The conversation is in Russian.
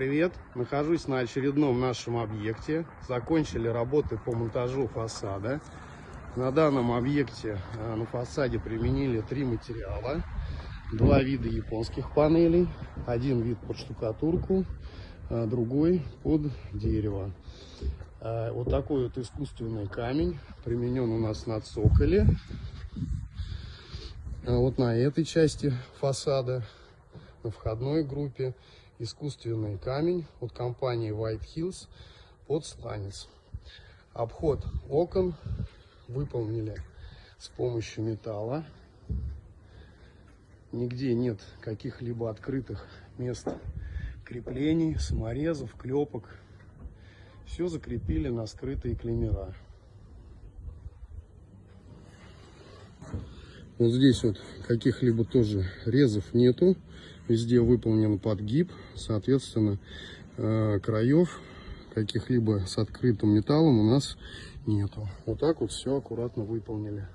Привет! Нахожусь на очередном нашем объекте. Закончили работы по монтажу фасада. На данном объекте э, на фасаде применили три материала. Два вида японских панелей. Один вид под штукатурку, а другой под дерево. Э, Вот такой вот искусственный камень применен у нас на цоколе. Вот на этой части фасада, на входной группе, искусственный камень от компании White Hills под сланец. Обход окон выполнили с помощью металла. Нигде нет каких-либо открытых мест креплений, саморезов, клепок. Все закрепили на скрытые клемера. Вот здесь вот каких-либо тоже резов нету. Везде выполнен подгиб. Соответственно, э, краев каких-либо с открытым металлом у нас нету. Вот так вот все аккуратно выполнили.